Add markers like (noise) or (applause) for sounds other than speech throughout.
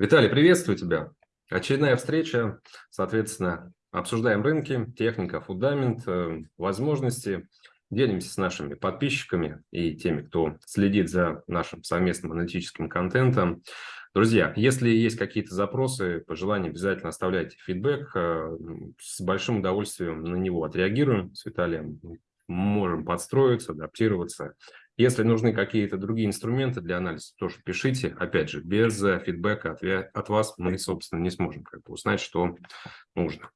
Виталий, приветствую тебя. Очередная встреча, соответственно, обсуждаем рынки, техника, фундамент, э, возможности. Делимся с нашими подписчиками и теми, кто следит за нашим совместным аналитическим контентом. Друзья, если есть какие-то запросы, пожелания, обязательно оставляйте фидбэк. Э, с большим удовольствием на него отреагируем с Виталием. Можем подстроиться, адаптироваться. Если нужны какие-то другие инструменты для анализа, тоже пишите. Опять же, без э, фидбэка от, от вас мы, собственно, не сможем как бы узнать, что нужно.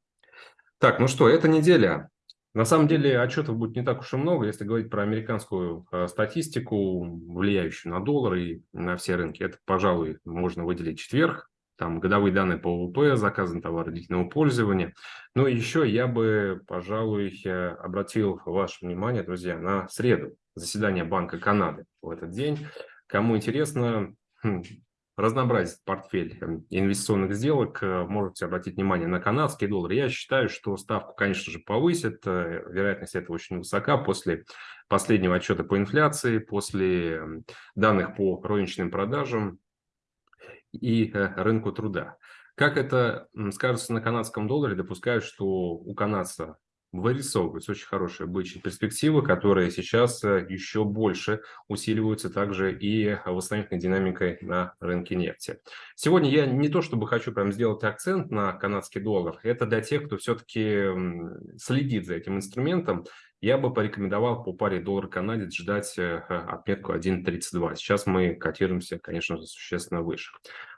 Так, ну что, эта неделя на самом деле отчетов будет не так уж и много, если говорить про американскую э, статистику, влияющую на доллар и на все рынки. Это, пожалуй, можно выделить четверг. Там годовые данные по ВВП, заказы на товары длительного пользования. Но еще я бы, пожалуй, э, обратил ваше внимание, друзья, на среду, заседание Банка Канады в этот день. Кому интересно, хм, разнообразить портфель эм, инвестиционных сделок, э, можете обратить внимание на канадский доллар. Я считаю, что ставку, конечно же, повысит. Э, вероятность этого очень высока после последнего отчета по инфляции, после эм, данных по розничным продажам и э, рынку труда. Как это скажется на канадском долларе, допускаю, что у канадца вырисовываются очень хорошие бычьи перспективы, которые сейчас э, еще больше усиливаются также и восстановительной динамикой на рынке нефти. Сегодня я не то чтобы хочу прям сделать акцент на канадский доллар, это для тех, кто все-таки следит за этим инструментом, я бы порекомендовал по паре доллар-канадец ждать э, отметку 1.32. Сейчас мы котируемся, конечно же, существенно выше.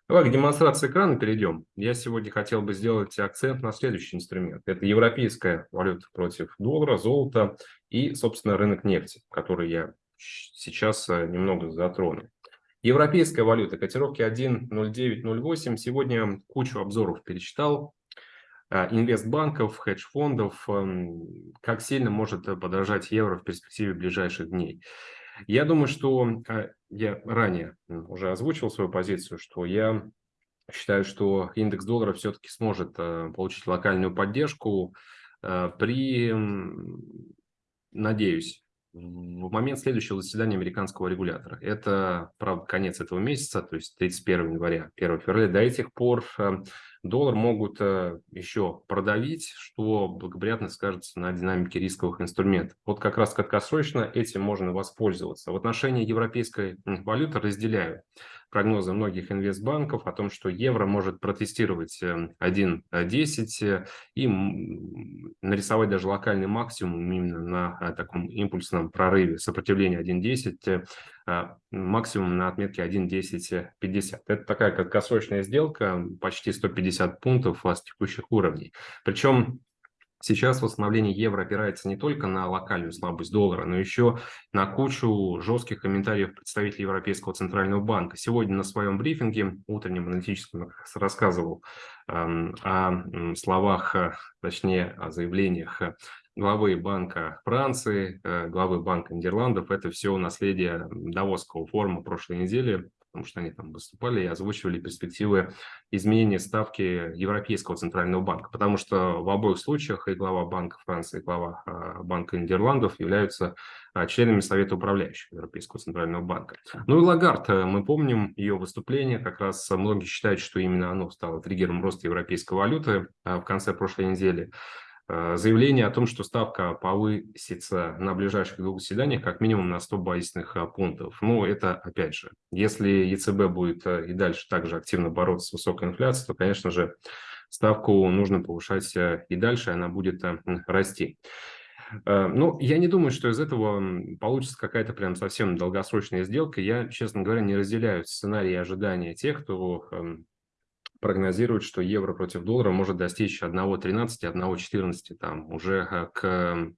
Давай к демонстрации экрана перейдем. Я сегодня хотел бы сделать акцент на следующий инструмент. Это европейская валюта против доллара, золота и, собственно, рынок нефти, который я сейчас э, немного затрону. Европейская валюта, котировки 1.0908. Сегодня кучу обзоров перечитал. Э, инвестбанков, хедж-фондов, эм, как сильно может подорожать евро в перспективе ближайших дней. Я думаю, что э, я ранее уже озвучил свою позицию, что я считаю, что индекс доллара все-таки сможет э, получить локальную поддержку э, при, надеюсь, в момент следующего заседания американского регулятора. Это, правда, конец этого месяца, то есть 31 января, 1 февраля. До этих пор доллар могут э, еще продавить, что благоприятно скажется на динамике рисковых инструментов. Вот как раз краткосрочно этим можно воспользоваться. В отношении европейской валюты разделяю прогнозы многих инвестбанков о том, что евро может протестировать 1.10 э, э, и нарисовать даже локальный максимум именно на таком импульсном прорыве сопротивления 1.10 а, максимум на отметке 1.1050. Это такая краткосрочная сделка, почти 150 пунктов с текущих уровней. Причем Сейчас восстановление евро опирается не только на локальную слабость доллара, но еще на кучу жестких комментариев представителей Европейского Центрального банка. Сегодня на своем брифинге, утреннем аналитическом, рассказывал о словах, э, точнее о заявлениях главы Банка Франции, э, главы Банка Нидерландов. Это все наследие Давосского форума прошлой недели, потому что они там выступали и озвучивали перспективы изменения ставки Европейского Центрального банка, потому что в обоих случаях и глава Банка Франции, и глава а, Банка Нидерландов являются а, членами Совета управляющих Европейского Центрального банка. Ну и Лагард, э, мы помним ее выступление, как раз многие считают, что именно оно стало триггером роста европейской валюты а, в конце прошлой недели. Э, заявление о том, что ставка повысится на ближайших двух заседаниях как минимум на 100 базисных э, пунктов. Ну, это, опять же, если ЕЦБ будет э, и дальше также активно бороться с высокой инфляцией, то, конечно же, ставку нужно повышать и дальше, она будет расти. Ну, я не думаю, что из этого получится какая-то прям совсем долгосрочная сделка. Я, честно говоря, не разделяю сценарии ожидания тех, кто прогнозируют, что евро против доллара может достичь 1.13, 1.14 там уже э, к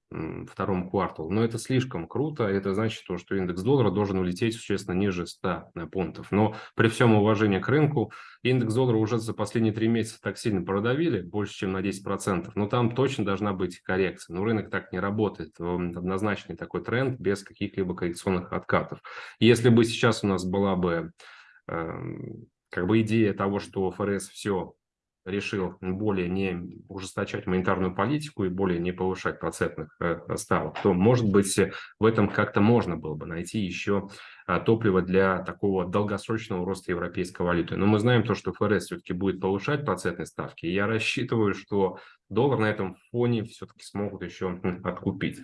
второму кварталу. Но это слишком круто. Это значит, что индекс доллара должен улететь существенно ниже 100 э, пунктов. Но при всем уважении к рынку, индекс доллара уже за последние три месяца так сильно продавили, больше, чем на 10%. Но там точно должна быть коррекция. Но рынок так не работает. Однозначный такой тренд без каких-либо коррекционных откатов. Если бы сейчас у нас была бы как бы идея того, что ФРС все решил более не ужесточать монетарную политику и более не повышать процентных э, ставок, то, может быть, в этом как-то можно было бы найти еще а, топливо для такого долгосрочного роста европейской валюты. Но мы знаем то, что ФРС все-таки будет повышать процентные ставки. И я рассчитываю, что доллар на этом фоне все-таки смогут еще откупить.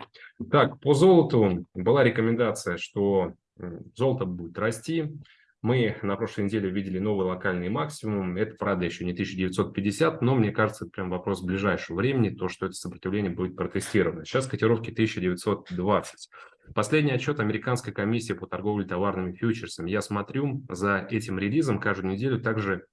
Так, по золоту была рекомендация, что золото будет расти. Мы на прошлой неделе видели новый локальный максимум. Это, правда, еще не 1950, но мне кажется, это прям вопрос ближайшего времени, то, что это сопротивление будет протестировано. Сейчас котировки 1920. Последний отчет Американской комиссии по торговле товарными фьючерсами. Я смотрю за этим релизом каждую неделю также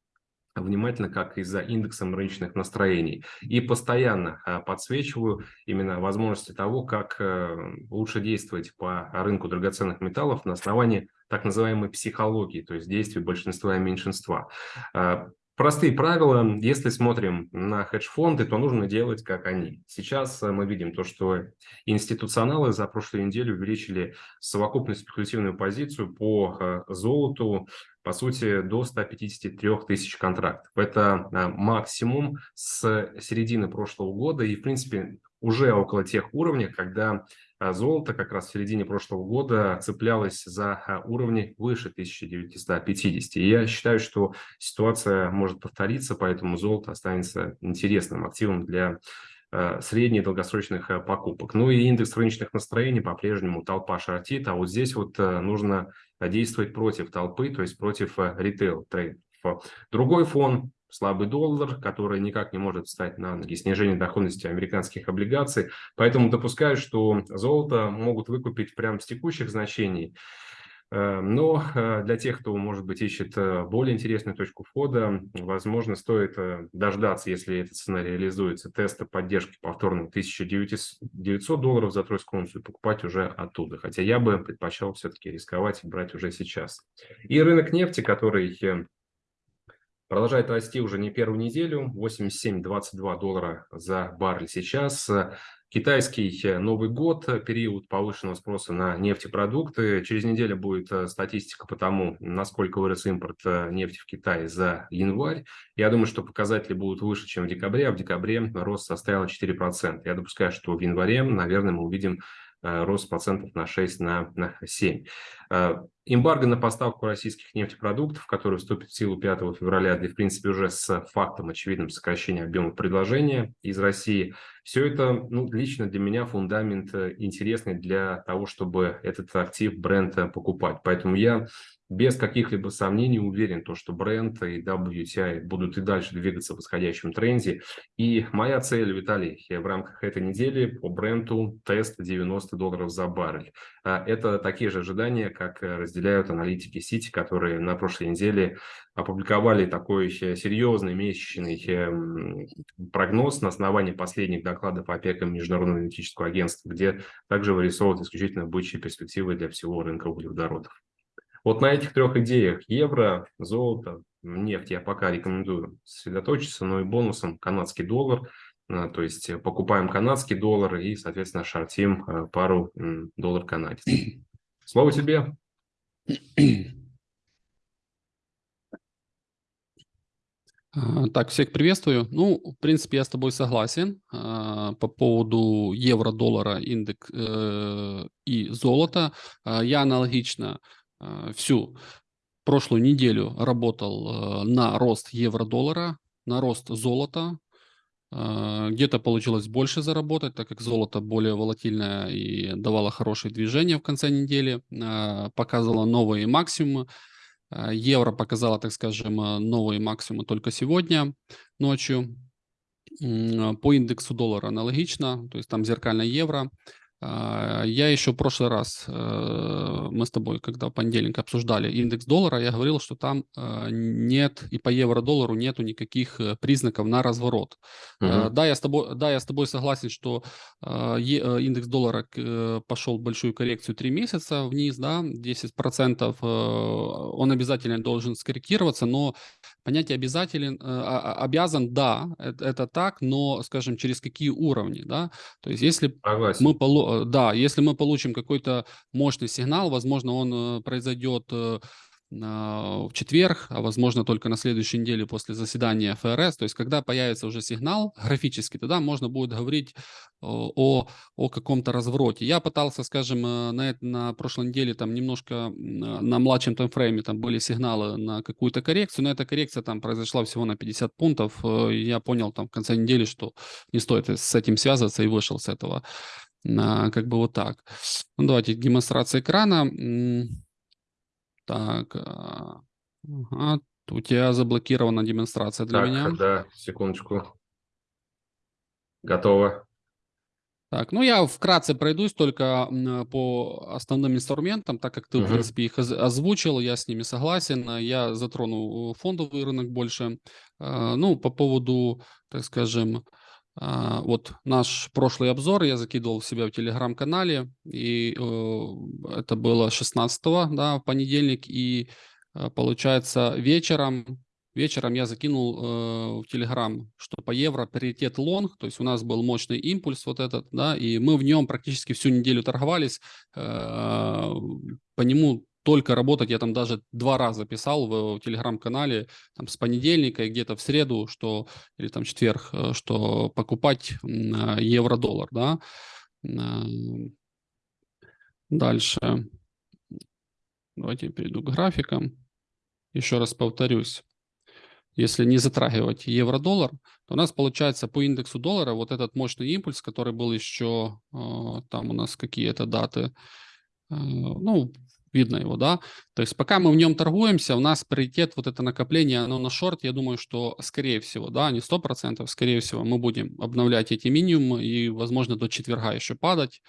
внимательно, как и за индексом рыночных настроений. И постоянно а, подсвечиваю именно возможности того, как э, лучше действовать по рынку драгоценных металлов на основании так называемой психологии, то есть действий большинства и меньшинства. А, простые правила, если смотрим на хедж-фонды, то нужно делать как они. Сейчас э, мы видим то, что институционалы за прошлую неделю увеличили совокупную спекулятивную позицию по э, золоту, по сути, до 153 тысяч контрактов. Это э, максимум с середины прошлого года и, в принципе, уже около тех уровней, когда а золото как раз в середине прошлого года цеплялось за а, уровни выше 1950. И я считаю, что ситуация может повториться, поэтому золото останется интересным активом для средних долгосрочных покупок. Ну и индекс рыночных настроений по-прежнему толпа шортит, а вот здесь вот нужно действовать против толпы, то есть против ритейл-трейдеров. Другой фон слабый доллар, который никак не может встать на ноги, снижение доходности американских облигаций. Поэтому допускаю, что золото могут выкупить прямо с текущих значений. Э, но э, для тех, кто, может быть, ищет э, более интересную точку входа, возможно, стоит дождаться, если эта цена реализуется, теста поддержки повторно 1900 долларов за тройскую унцию, покупать уже оттуда. Хотя я бы предпочел все-таки рисковать и брать уже сейчас. И рынок нефти, который продолжает расти уже не первую неделю, 87-22 доллара за баррель сейчас. Китайский э, Новый год, период повышенного спроса на нефтепродукты. Через неделю будет э, статистика по тому, насколько вырос импорт э, нефти в Китае за январь. Я думаю, что показатели будут выше, чем в декабре, а в декабре рост составил 4%. Я допускаю, что в январе, наверное, мы увидим рост процентов на 6, на, на 7. Э, эмбарго на поставку российских нефтепродуктов, который вступит в силу 5 февраля, где, в принципе, уже с фактом очевидным сокращения объема предложения из России. Все это, ну, лично для меня фундамент э, интересный для того, чтобы этот актив, бренд покупать. Поэтому я без каких-либо сомнений уверен, то, что бренд и WTI будут и дальше двигаться в восходящем тренде. И моя цель, Виталий, в рамках этой недели по бренду тест 90 долларов за баррель. А, это такие же ожидания, как разделяют аналитики Сити, которые на прошлой неделе опубликовали такой серьезный месячный эм, прогноз на основании последних докладов ОПЕК и Международного аналитического агентства, где также вырисовывают исключительно бычьи перспективы для всего рынка углеводородов. Вот на этих трех идеях евро, золото, нефть я пока рекомендую сосредоточиться, но и бонусом канадский доллар. А, то есть покупаем канадский доллар и, соответственно, шортим а, пару доллар канадец. (clears throat) Слово тебе. А, так, всех приветствую. Ну, в принципе, я с тобой согласен по поводу евро-доллара, индекс э, и золота. Я аналогично Э, всю прошлую неделю работал э, на рост евро-доллара, на рост золота. Э, где-то получилось больше заработать, так как золото более волатильное и давало хорошее движение в конце недели, показывало новые максимумы. Евро показало, так скажем, новые максимумы только сегодня ночью. По индексу доллара аналогично, то есть там зеркальное евро. А, я еще в прошлый раз, э, мы с тобой, когда в понедельник обсуждали индекс доллара, я говорил, что там э, нет и по евро-доллару нету никаких э, признаков на разворот. Uh-huh. Да, я с тобой, да, я с тобой согласен, что индекс доллара пошел большую коррекцию 3 месяца вниз, да, 10%, он обязательно должен скорректироваться, но понятие обязателен, а, а, обязан, да, это, это так, но, скажем, через какие уровни, да, то есть если Согласен. мы Э, да, если мы получим какой-то мощный сигнал, возможно, он э, произойдет э, в четверг, а возможно только на следующей неделе после заседания ФРС. То есть, когда появится уже сигнал графический, тогда можно будет говорить о, о каком-то развороте. Я пытался, скажем, э, на, на прошлой неделе там немножко на младшем таймфрейме там были сигналы на какую-то коррекцию, но эта коррекция там произошла всего на 50 пунктов. Э, я понял там в конце недели, что не стоит с этим связываться и вышел с этого. Как бы вот так. Ну, давайте демонстрация экрана. Так, а, ага, у тебя заблокирована демонстрация для так, меня. Да, секундочку. Готово. Так, ну я вкратце пройдусь только по основным инструментам, так как ты, угу. в принципе, их озвучил, я с ними согласен. Я затрону фондовый рынок больше. Ну, по поводу, так скажем, вот наш прошлый обзор я закидывал в себя в телеграм-канале, и э, это было 16 да, в понедельник, и э, получается вечером, вечером я закинул э, в телеграм, что по евро паритет лонг, то есть у нас был мощный импульс вот этот, да, и мы в нем практически всю неделю торговались, по нему только работать. Я там даже два раза писал в, в телеграм-канале там, с понедельника и где-то в среду, что или там четверг, э, что покупать евро-доллар, да. Дальше. Давайте я перейду к графикам. Еще раз повторюсь. Если не затрагивать евро-доллар, то у нас получается по индексу доллара вот этот мощный импульс, который был еще, э, там у нас какие-то даты, э, ну, видно его, да. То есть пока мы в нем торгуемся, у нас приоритет вот это накопление, оно на шорт, я думаю, что скорее всего, да, не 100%, скорее всего мы будем обновлять эти минимумы и, возможно, до четверга еще падать.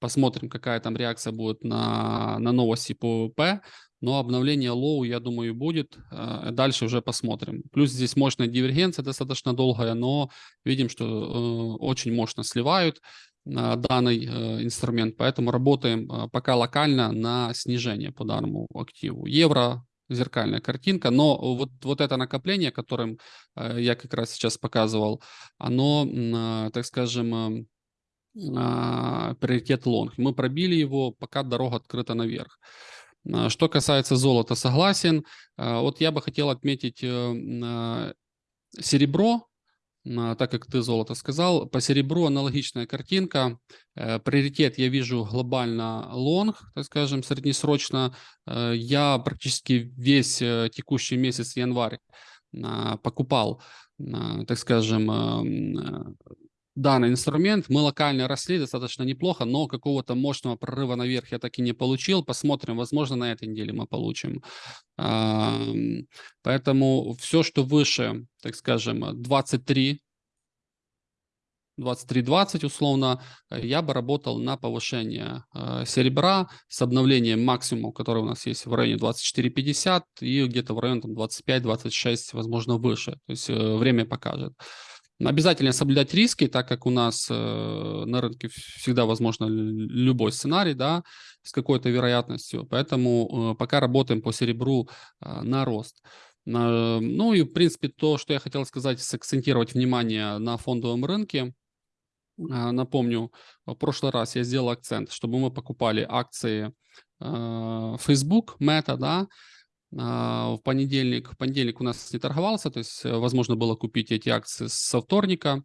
Посмотрим, какая там реакция будет на, на новости по ВВП. Но обновление low, я думаю, будет. Э, дальше уже посмотрим. Плюс здесь мощная дивергенция достаточно долгая, но видим, что э, очень мощно сливают данный э, инструмент, поэтому работаем э, пока локально на снижение по данному активу. Евро, зеркальная картинка, но вот, вот это накопление, которым э, я как раз сейчас показывал, оно, так скажем, а, приоритет лонг. Мы пробили его, пока дорога открыта наверх. Что касается золота, согласен. Вот я бы хотел отметить серебро, так как ты золото сказал. По серебру аналогичная картинка. Э, приоритет я вижу глобально лонг, так скажем, среднесрочно. Э, я практически весь э, текущий месяц январь покупал, так скажем, данный инструмент. Мы локально росли достаточно неплохо, но какого-то мощного прорыва наверх я так и не получил. Посмотрим, возможно, на этой неделе мы получим. Поэтому все, что выше, так скажем, 23, 23.20 условно, я бы работал на повышение э, серебра с обновлением максимума, который у нас есть в районе 24.50 и где-то в районе 25-26, возможно, выше. То есть э, время покажет. Обязательно соблюдать риски, так как у нас э, на рынке всегда возможно любой сценарий, да, с какой-то вероятностью. Поэтому э, пока работаем по серебру э, на рост. Э, ну и, в принципе, то, что я хотел сказать, сакцентировать внимание на фондовом рынке. Э, напомню, в прошлый раз я сделал акцент, чтобы мы покупали акции э, Facebook, Meta, да, в понедельник. В понедельник у нас не торговался, то есть э, возможно было купить эти акции со вторника.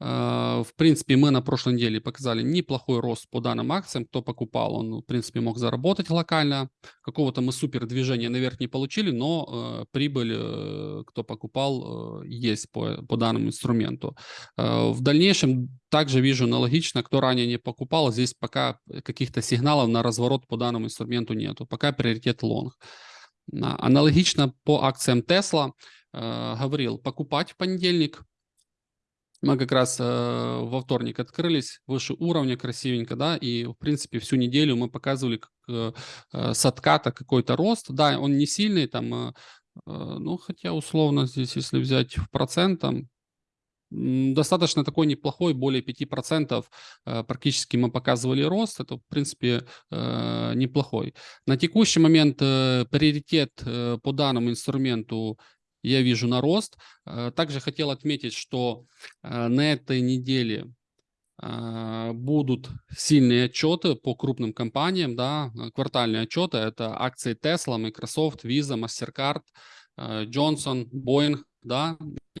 А, в принципе, мы на прошлой неделе показали неплохой рост по данным акциям. Кто покупал, он, в принципе, мог заработать локально. Какого-то мы супер движения наверх не получили, но э, прибыль, э, кто покупал, э, есть по, по данному инструменту. Э, в дальнейшем также вижу аналогично, кто ранее не покупал, здесь пока каких-то сигналов на разворот по данному инструменту нету. Пока приоритет лонг. Аналогично по акциям Tesla э, говорил покупать в понедельник. Мы как раз э, во вторник открылись выше уровня красивенько, да, и в принципе всю неделю мы показывали как, э, с отката какой-то рост. Да, он не сильный, там, ну хотя условно здесь, если взять в процент, там достаточно такой неплохой, более 5%. Э, практически мы показывали рост. Это, в принципе, э, неплохой. На текущий момент э, приоритет по данному инструменту я вижу на рост. Также хотел отметить, что на этой неделе будут сильные отчеты по крупным компаниям, да, квартальные отчеты, это акции Tesla, Microsoft, Visa, MasterCard, э, Johnson, Boeing, да,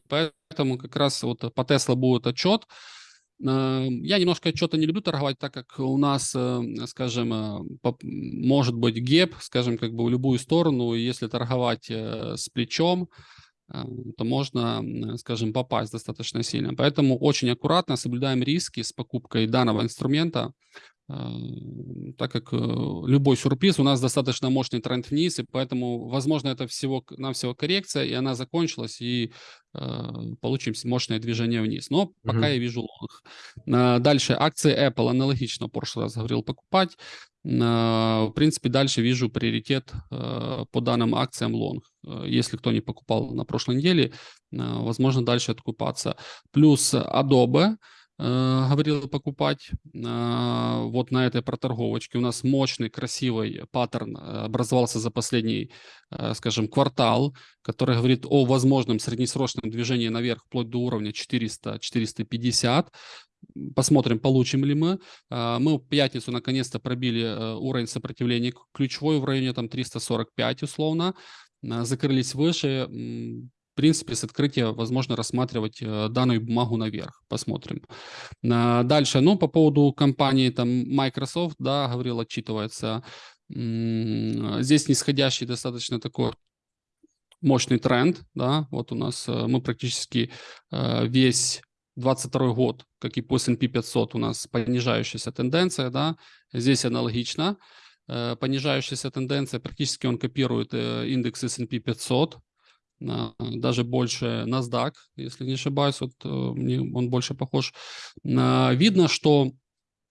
поэтому как раз вот по Tesla будет отчет, я немножко отчета не люблю торговать, так как у нас, скажем, может быть геп, скажем, как бы в любую сторону. Если торговать с плечом, то можно, скажем, попасть достаточно сильно. Поэтому очень аккуратно соблюдаем риски с покупкой данного инструмента, так как э, любой сюрприз, у нас достаточно мощный тренд вниз, и поэтому, возможно, это всего нам всего коррекция, и она закончилась, и э, получим мощное движение вниз. Но пока uh-huh. я вижу лонг. Дальше акции Apple аналогично, в прошлый раз говорил, покупать. В принципе, дальше вижу приоритет э, по данным акциям лонг. Э, если кто не покупал на прошлой неделе, возможно, дальше откупаться. Плюс Adobe – Э, говорил покупать. А, вот на этой проторговочке у нас мощный, красивый паттерн э, образовался за последний, э, скажем, квартал, который говорит о возможном среднесрочном движении наверх вплоть до уровня 400-450. Посмотрим, получим ли мы. А, мы в пятницу наконец-то пробили уровень сопротивления ключевой в районе там 345 условно. Закрылись выше принципе, с открытия возможно рассматривать э, данную бумагу наверх. Посмотрим. Дальше, ну, по поводу компании там Microsoft, да, говорил, отчитывается. Здесь нисходящий достаточно такой мощный тренд, да, вот у нас э, мы практически э, весь 22 год, как и по S&P 500, у нас понижающаяся тенденция, да, здесь аналогично, понижающаяся тенденция, практически он копирует индекс S&P 500, даже больше NASDAQ, если не ошибаюсь, вот э, он больше похож. Видно, что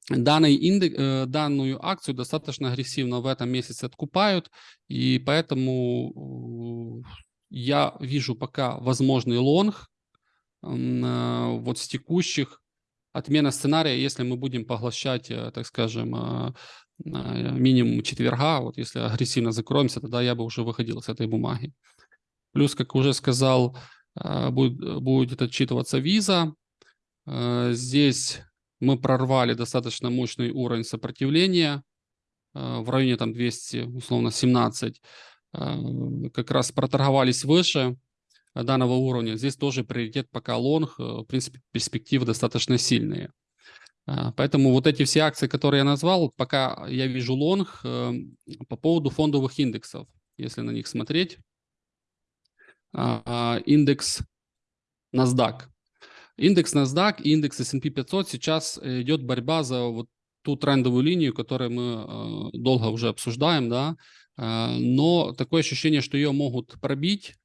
данный индекс, э, данную акцию достаточно агрессивно в этом месяце откупают, и поэтому э, я вижу пока возможный лонг вот с текущих отмена сценария, если мы будем поглощать, так скажем, минимум четверга, вот если агрессивно закроемся, тогда я бы уже выходил с этой бумаги. Плюс, как уже сказал, а, будет, будет отчитываться виза. А, здесь мы прорвали достаточно мощный уровень сопротивления а, в районе там 200, условно 17. Как раз проторговались выше данного уровня. Здесь тоже приоритет пока лонг. В принципе, перспективы достаточно сильные. Поэтому вот эти все акции, которые я назвал, пока я вижу лонг по поводу фондовых индексов, если на них смотреть. А, индекс NASDAQ. Индекс NASDAQ и индекс S&P 500 сейчас идет борьба за вот ту трендовую линию, которую мы а, долго уже обсуждаем, да, а, но такое ощущение, что ее могут пробить,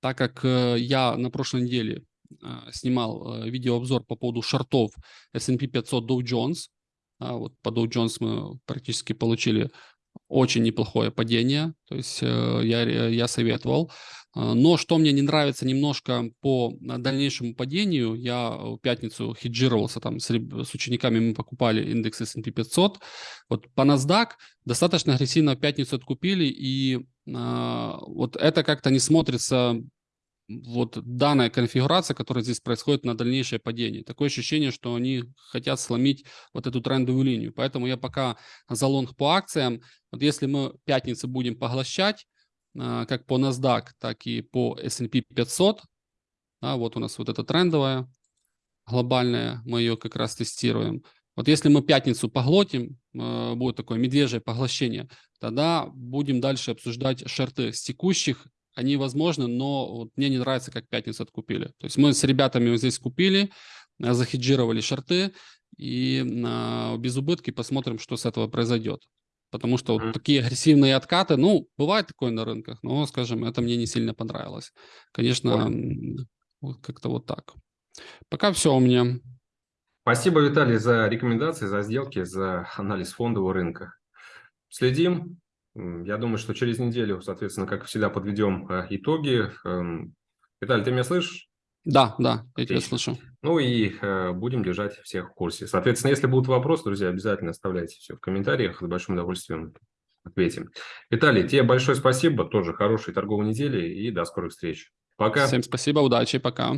так как э, я на прошлой неделе снимал э, видеообзор по поводу шортов S&P 500 Dow Jones. Вот по Dow Jones мы практически получили очень неплохое падение, то есть э, я, я советовал. А, но что мне не нравится немножко по дальнейшему падению, я в пятницу хеджировался там с, с учениками, мы покупали индекс S&P 500. Вот по NASDAQ достаточно агрессивно в пятницу откупили, и э, вот это как-то не смотрится вот данная конфигурация, которая здесь происходит на дальнейшее падение. Такое ощущение, что они хотят сломить вот эту трендовую линию. Поэтому я пока за лонг по акциям. Вот если мы пятницы будем поглощать, а, как по NASDAQ, так и по S&P 500, да, вот у нас вот эта трендовая глобальная, мы ее как раз тестируем. Вот если мы пятницу поглотим, а, будет такое медвежье поглощение, тогда будем дальше обсуждать шорты с текущих они возможны, но вот мне не нравится, как пятницу откупили. То есть мы с ребятами вот здесь купили, э, захеджировали шорты, и на без убытки посмотрим, что с этого произойдет. Потому что вот такие агрессивные откаты, ну, бывает такое на рынках, но, скажем, это мне не сильно понравилось. Конечно, вот как-то вот так. Пока все у меня. Спасибо, Виталий, за рекомендации, за сделки, за анализ фондового рынка. Следим, я думаю, что через неделю, соответственно, как всегда, подведем э, итоги. Эм, Виталий, ты меня слышишь? Да, да, я тебя слышу. Ну и э, будем держать всех в курсе. Соответственно, если будут вопросы, друзья, обязательно оставляйте все в комментариях. С большим удовольствием ответим. Виталий, тебе большое спасибо. Тоже хорошей торговой недели и до скорых встреч. Пока. Всем спасибо, удачи, пока.